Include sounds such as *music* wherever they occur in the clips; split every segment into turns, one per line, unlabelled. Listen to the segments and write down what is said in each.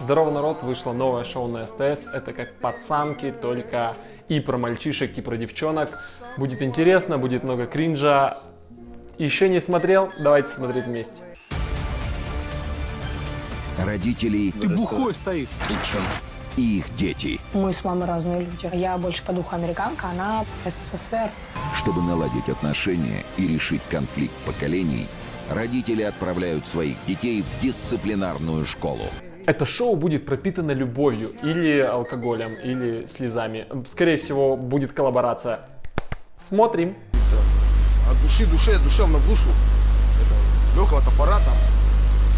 Здорово, народ! Вышло новое шоу на СТС. Это как пацанки, только и про мальчишек, и про девчонок. Будет интересно, будет много кринжа. Еще не смотрел? Давайте смотреть вместе.
Родители
Ты бухой стоишь.
и их дети.
Мы с мамой разные люди. Я больше по духу американка, она СССР.
Чтобы наладить отношения и решить конфликт поколений, родители отправляют своих детей в дисциплинарную школу.
Это шоу будет пропитано любовью, или алкоголем, или слезами. Скорее всего, будет коллаборация. Смотрим.
От души душе, душевно в душу. Это легкого топора там,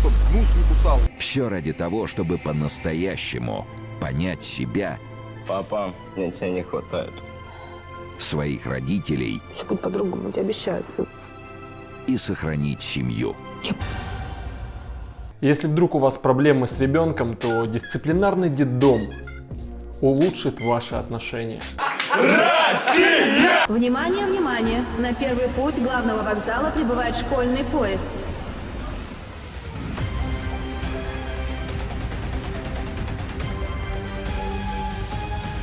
чтоб гнус не кусал.
Все ради того, чтобы по-настоящему понять себя,
Папа, мне тебя не хватает.
своих родителей
Все будет по-другому, я тебе обещаю.
и сохранить семью.
Если вдруг у вас проблемы с ребенком, то дисциплинарный детдом улучшит ваши отношения.
Внимание, внимание! На первый путь главного вокзала прибывает школьный поезд.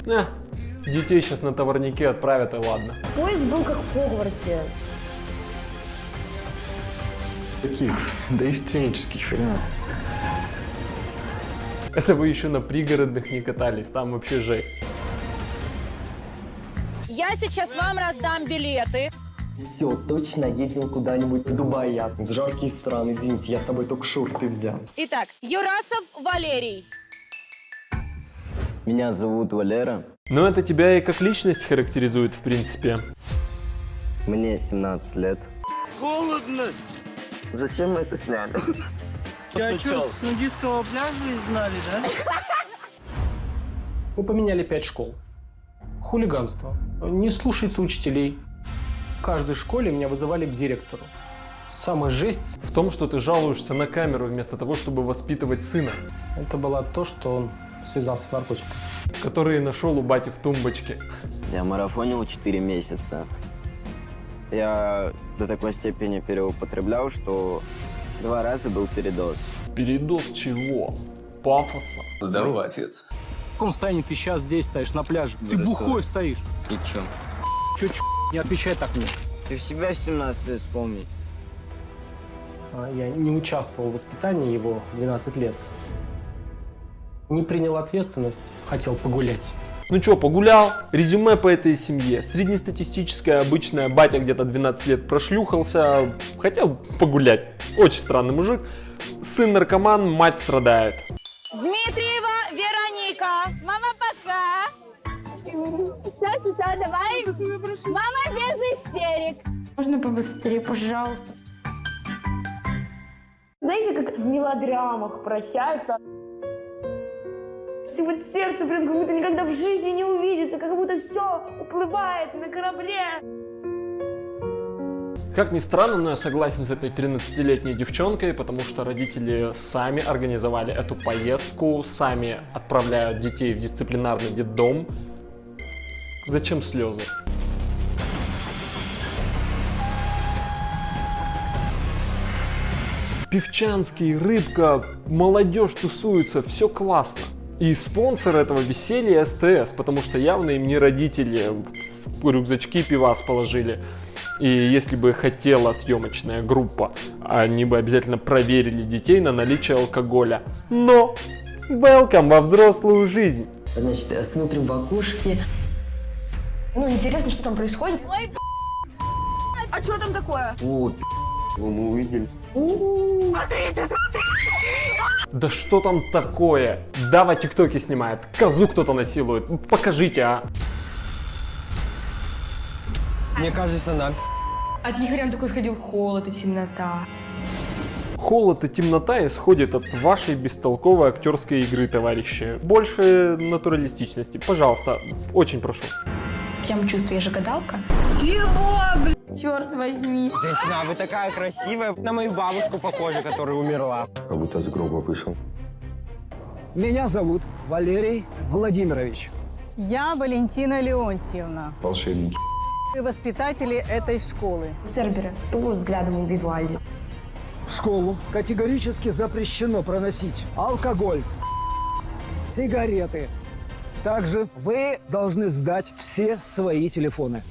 Э, детей сейчас на товарнике отправят и ладно.
Поезд был как в Хогвартсе.
Таких доисторических фильмов.
Это вы еще на пригородных не катались, там вообще жесть.
Я сейчас вам раздам билеты.
Все, точно едем куда-нибудь в Дубай, я в жаркие страны. Извините, я с собой только шорты взял.
Итак, Юрасов Валерий.
Меня зовут Валера.
Но это тебя и как личность характеризует, в принципе.
Мне 17 лет.
Холодно!
Зачем мы это сняли? *laughs*
Я что, с нудистского пляжа изгнали, да?
Мы поменяли пять школ. Хулиганство. Не слушается учителей. В каждой школе меня вызывали к директору. Самая жесть
В том, что ты жалуешься на камеру вместо того, чтобы воспитывать сына, –
это было то, что он связался с наркотиком.
который нашел у бати в тумбочке.
Я марафонил 4 месяца. Я до такой степени переупотреблял, что два раза был передоз.
Передоз чего? Пафоса.
Здорово, отец. В каком состоянии ты сейчас здесь стоишь на пляже? Ты бухой стоишь.
И чё?
Чё, чё, не отвечай так мне.
Ты в себя в 17 лет вспомни.
А Я не участвовал в воспитании его 12 лет. Не принял ответственность, хотел погулять.
Ну чё, погулял? Резюме по этой семье. Среднестатистическая, обычная, батя где-то 12 лет прошлюхался, хотел погулять. Очень странный мужик. Сын наркоман, мать страдает.
Дмитриева Вероника. Мама, пока.
Сейчас, сейчас, давай. Мама без истерик.
Можно побыстрее, пожалуйста?
Знаете, как в мелодрамах прощаются? И вот сердце прям как будто никогда в жизни не увидится, как будто все уплывает на корабле.
Как ни странно, но я согласен с этой 13-летней девчонкой, потому что родители сами организовали эту поездку, сами отправляют детей в дисциплинарный детдом. Зачем слезы? Певчанский, рыбка, молодежь тусуется, все классно. И спонсор этого веселья СТС, потому что явно им не родители в рюкзачки пивас положили. И если бы хотела съемочная группа, они бы обязательно проверили детей на наличие алкоголя. Но welcome во взрослую жизнь.
Значит, смотрим в окошки.
Ну, интересно, что там происходит.
Ой, а что там такое?
О, мы увидели.
Да что там такое? Дава тиктоки снимает, козу кто-то насилует. Покажите, а.
Мне кажется, нам
От них реально такой сходил холод и темнота.
Холод и темнота исходит от вашей бестолковой актерской игры, товарищи. Больше натуралистичности. Пожалуйста, очень прошу.
Прям чувствую, я же гадалка.
Черт возьми.
Женщина, а вы такая красивая. На мою бабушку похожа, которая умерла.
Как будто с гроба вышел.
Меня зовут Валерий Владимирович.
Я Валентина Леонтьевна.
Волшебники.
Воспитатели этой школы.
Цербера.
Того взглядом убивали.
В школу категорически запрещено проносить алкоголь,
сигареты. Также вы должны сдать все свои телефоны.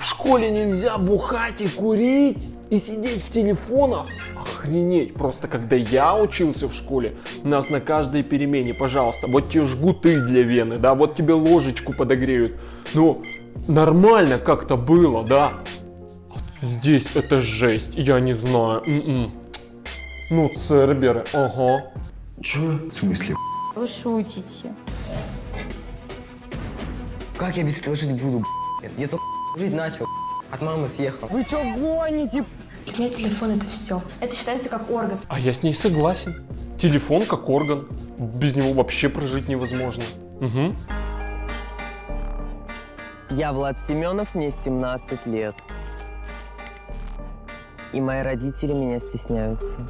В школе нельзя бухать и курить и сидеть в телефонах? Охренеть, просто когда я учился в школе, нас на каждой перемене, пожалуйста, вот тебе жгуты для вены, да, вот тебе ложечку подогреют. Ну, нормально как-то было, да. А здесь это жесть, я не знаю. М-м. Ну, церберы, ага.
Чё? В смысле?
Вы шутите.
Как я без этого жить буду? Я только жить начал, от мамы съехал.
Вы что гоните?
Для меня телефон это все. Это считается как орган.
А я с ней согласен. Телефон как орган. Без него вообще прожить невозможно. Угу.
Я Влад Семенов, мне 17 лет. И мои родители меня стесняются.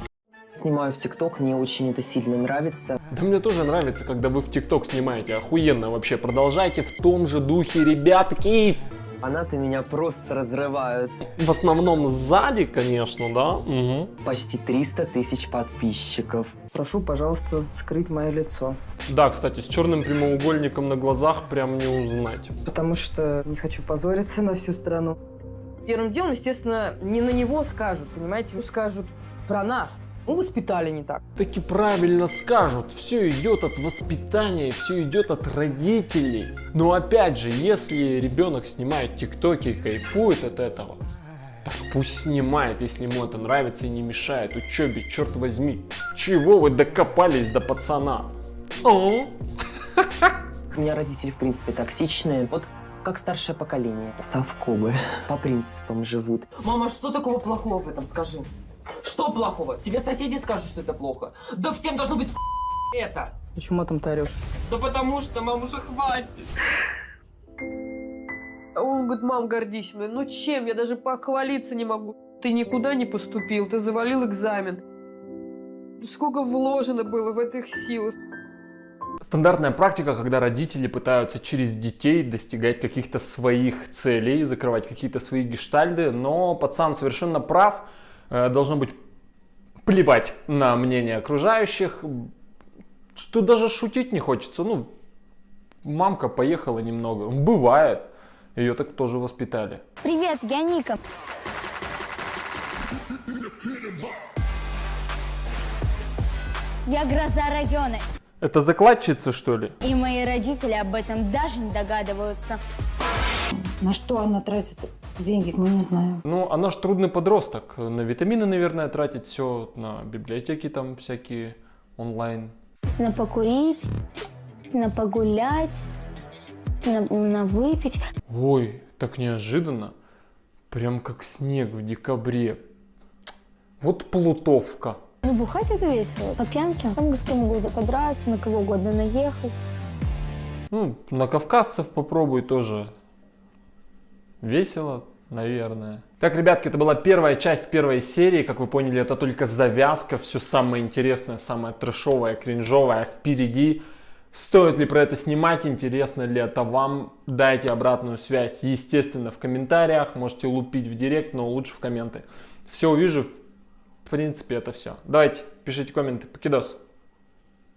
Снимаю в ТикТок, мне очень это сильно нравится.
Да мне тоже нравится, когда вы в ТикТок снимаете. Охуенно вообще. Продолжайте в том же духе, ребятки.
Фанаты меня просто разрывают.
В основном сзади, конечно, да? Угу.
Почти 300 тысяч подписчиков.
Прошу, пожалуйста, скрыть мое лицо.
Да, кстати, с черным прямоугольником на глазах прям не узнать.
Потому что не хочу позориться на всю страну. Первым делом, естественно, не на него скажут, понимаете, скажут про нас. Ну, воспитали не так.
Таки правильно скажут, все идет от воспитания, все идет от родителей. Но опять же, если ребенок снимает тиктоки и кайфует от этого, так пусть снимает, если ему это нравится и не мешает учебе, черт возьми. Чего вы докопались до пацана? А?
У меня родители, в принципе, токсичные. Вот как старшее поколение. Совкобы. По принципам живут.
Мама, что такого плохого в этом, скажи? Что плохого? Тебе соседи скажут, что это плохо. Да всем должно быть это. Почему матом ты орешь? Да потому что, мам, уже хватит. Он говорит, мам, гордись мной. Ну чем? Я даже похвалиться не могу. Ты никуда не поступил, ты завалил экзамен. Сколько вложено было в этих сил.
Стандартная практика, когда родители пытаются через детей достигать каких-то своих целей, закрывать какие-то свои гештальды, но пацан совершенно прав, должно быть плевать на мнение окружающих, что даже шутить не хочется. Ну, мамка поехала немного. Бывает. Ее так тоже воспитали.
Привет, я Ника. Я гроза района.
Это закладчица, что ли?
И мои родители об этом даже не догадываются.
На что она тратит деньги, мы не знаем.
Ну, она ж трудный подросток. На витамины, наверное, тратит все, на библиотеки там всякие онлайн.
На покурить, на погулять, на, на выпить.
Ой, так неожиданно. Прям как снег в декабре. Вот плутовка.
Ну, бухать это весело. По пьянке. Там с кем угодно подраться, на кого угодно наехать.
Ну, на кавказцев попробуй тоже. Весело, наверное. Так, ребятки, это была первая часть первой серии. Как вы поняли, это только завязка. Все самое интересное, самое трешовое, кринжовое впереди. Стоит ли про это снимать, интересно ли это вам? Дайте обратную связь, естественно, в комментариях. Можете лупить в директ, но лучше в комменты. Все увижу. В принципе, это все. Давайте, пишите комменты. Покидос.